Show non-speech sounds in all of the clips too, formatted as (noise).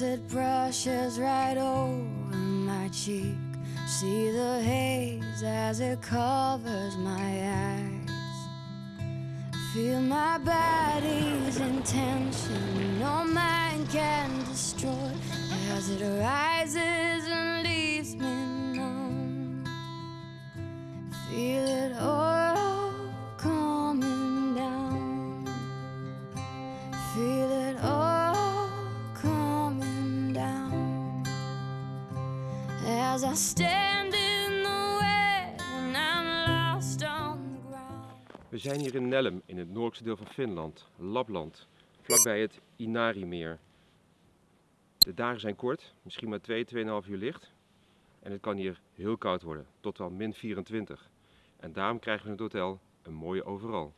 as it brushes right over my cheek. See the haze as it covers my eyes. Feel my body's intention, no mind can destroy as it rises and leaves me numb. Feel it all I stand in the way I'm lost on ground. We zijn hier in Nellum, in het noordelijkste deel van Finland, Lapland, vlakbij het Inarimeer. De dagen zijn kort, misschien maar 2, 2,5 uur licht. En het kan hier heel koud worden, tot wel min 24. En daarom krijgen we in het hotel een mooie overal.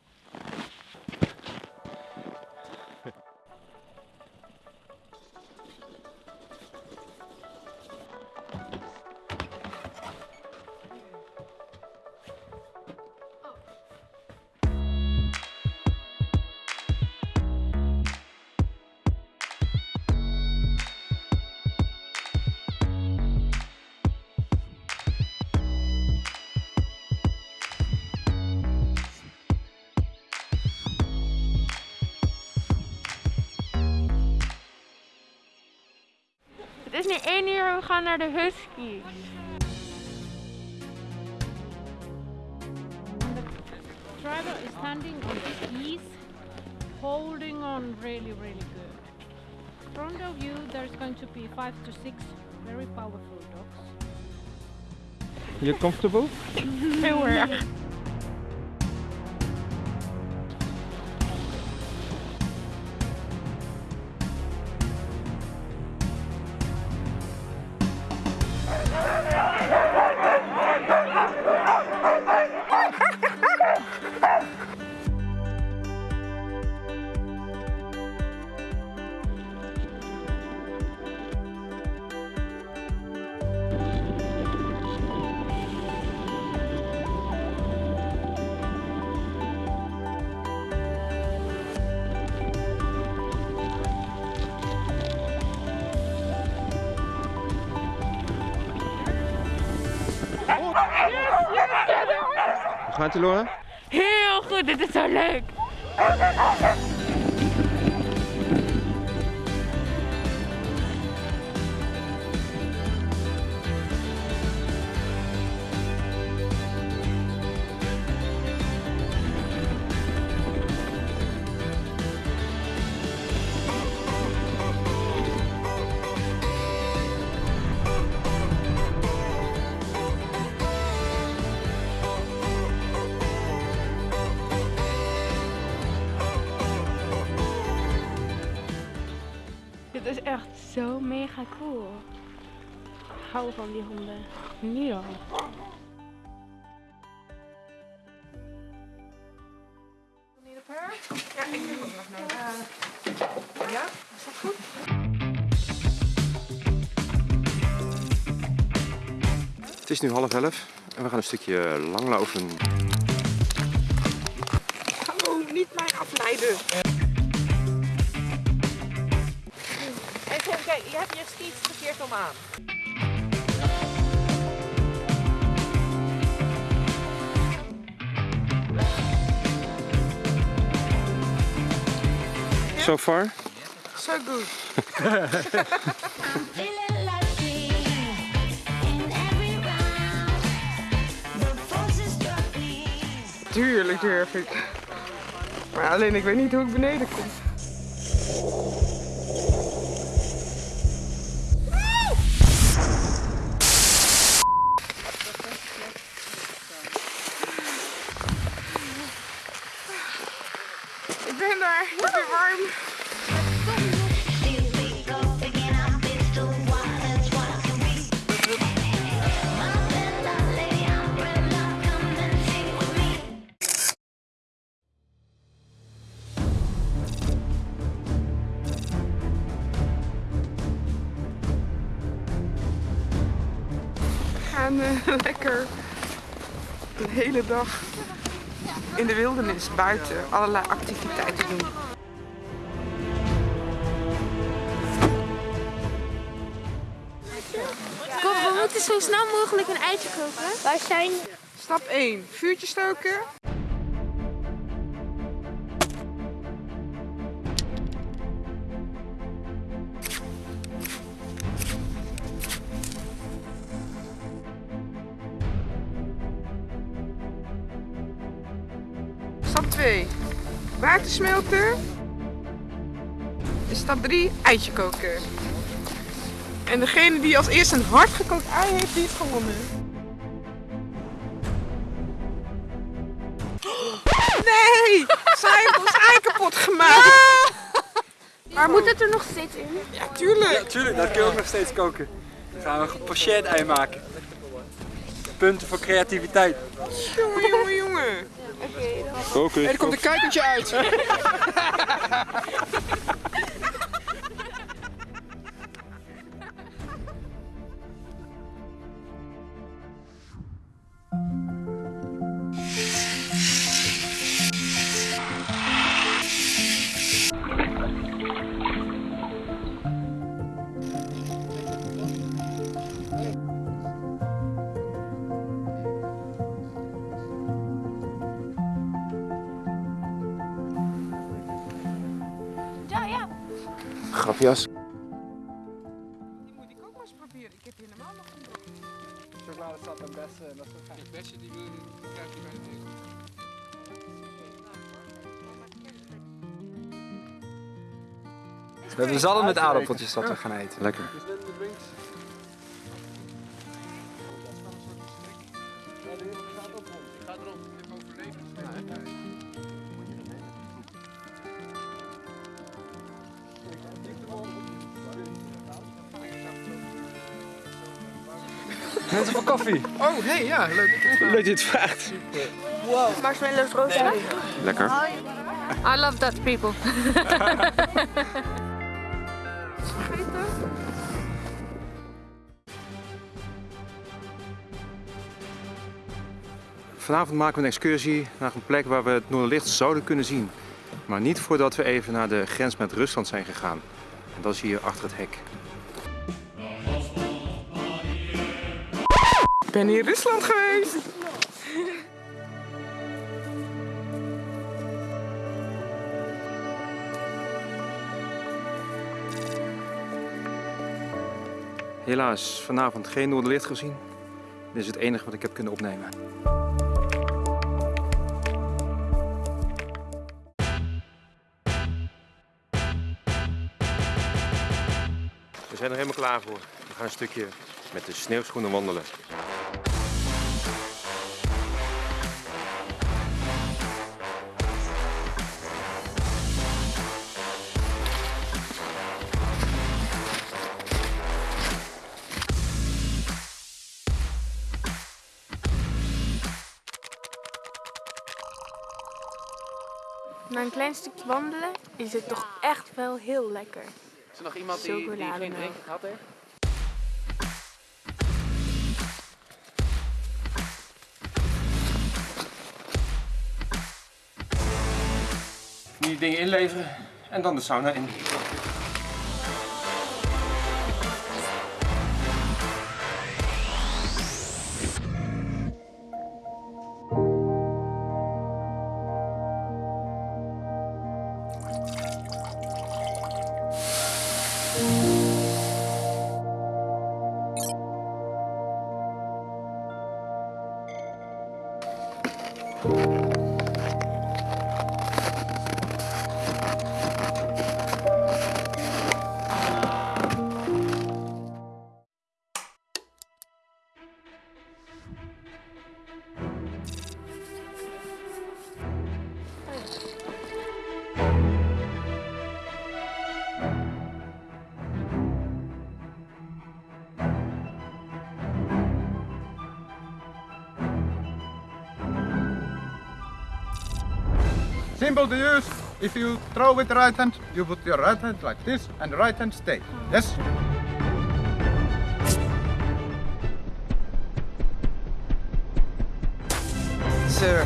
Nu 1 uur, we gaan naar de Husky. driver is standing on his knees, holding on really, really good. In front of you, there's going to be five to six very powerful dogs. You comfortable? (laughs) Heel gaat het, Laura? Heel goed, dit is zo leuk. Dit is echt zo mega cool. Ik hou van die honden. Nu al. Het is nu half elf en we gaan een stukje langlopen. Hallo, niet mij afleiden. Kijk, je hebt je skiets verkeerd om aan. So far? So good. Tuurlijk durf ik. Maar alleen ik weet niet hoe ik beneden kom. Gaan eh, (laughs) lekker een hele dag in de wildernis buiten allerlei activiteiten doen. Kom, we moeten zo snel mogelijk een eitje koken. Wij zijn... Stap 1. Vuurtje stoken. Water smelten. En stap 3. Eitje koken. En degene die als eerste een hard gekookt ei heeft, die heeft gewonnen. Nee! Zij heeft ons ei kapot gemaakt! Maar moet het er nog steeds in? Ja, tuurlijk! Tuurlijk, dat kun je ook nog steeds koken. Dan gaan we een gepocheerd ei maken. Punten voor creativiteit. Jongen, jongen, jongen! Oké. Er komt een kuikentje uit! (laughs) Grapjas. Die moet ik ook maar eens proberen. Ik heb helemaal nog niet. Chocolade staat en bessen en dat soort dingen. Beste die wil krijg je bij de We hebben zalm met aardappeltjes dat we gaan eten. Lekker. Mensen voor koffie. Oh, hey, ja, leuk. Leuk dat je het vraagt. Marshmallows rosa. Lekker. I love Dutch people. Vanavond maken we een excursie naar een plek waar we het Noorderlicht zouden kunnen zien. Maar niet voordat we even naar de grens met Rusland zijn gegaan. En dat is hier achter het hek. Ben in Rusland geweest. Helaas vanavond geen Noorderlicht gezien. Dit is het enige wat ik heb kunnen opnemen. We zijn er helemaal klaar voor. We gaan een stukje met de sneeuwschoenen wandelen. Na een klein stukje wandelen is het toch echt wel heel lekker. Is er nog iemand die, die geen drinken gehad heeft? Nu die dingen inleveren en dan de sauna in. Simple to use. If you throw with right hand, you put your right hand like this and right hand stay. Yes? Sir.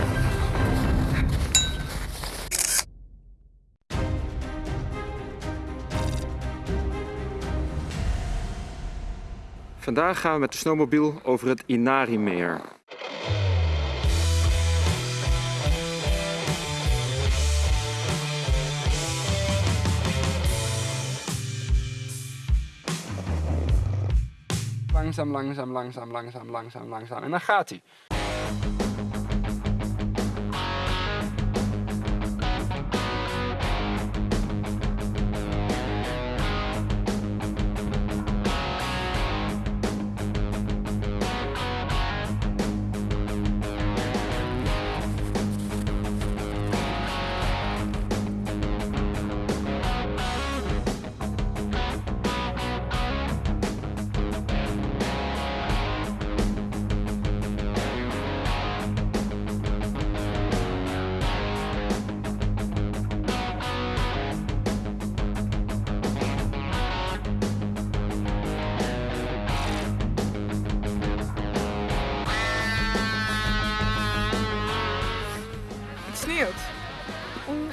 Vandaag gaan we met de snowmobiel over het Inari-meer. Langzaam, langzaam, langzaam, langzaam, langzaam, langzaam. En dan gaat hij.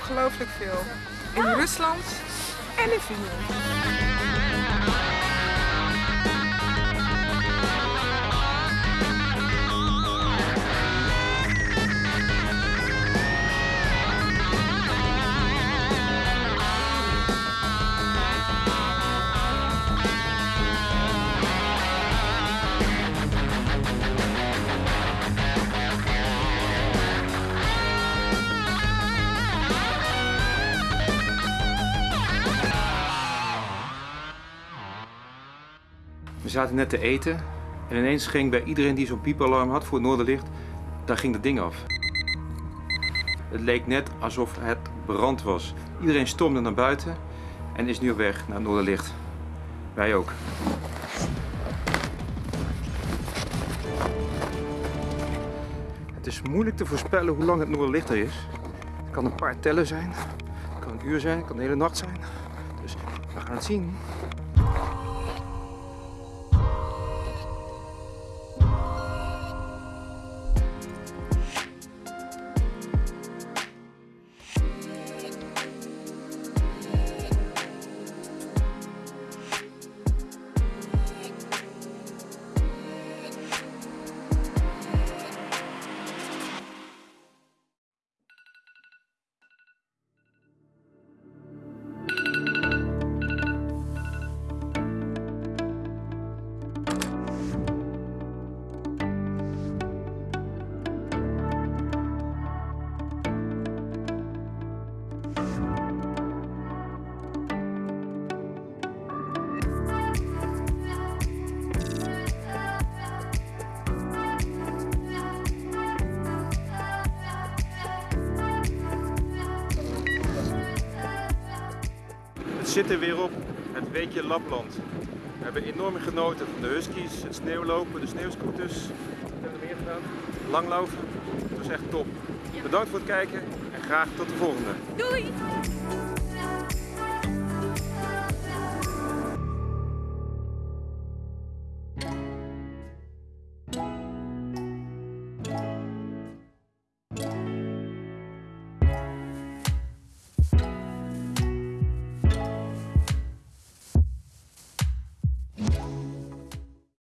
Ongelooflijk veel. In Rusland en in Finland. Zaten net te eten en ineens ging bij iedereen die zo'n piepalarm had voor het Noorderlicht, daar ging dat ding af. Het leek net alsof het brand was. Iedereen stormde naar buiten en is nu op weg naar het Noorderlicht. Wij ook. Het is moeilijk te voorspellen hoe lang het Noorderlicht er is. Het kan een paar tellen zijn, het kan een uur zijn, het kan de hele nacht zijn. Dus we gaan het zien. Het zit er weer op, het weekje Lapland. We hebben enorm genoten van de huskies, het sneeuwlopen, de sneeuwscooters. Wat hebben we meer gedaan? Langlaufen. Het was echt top. Bedankt voor het kijken en graag tot de volgende. Doei!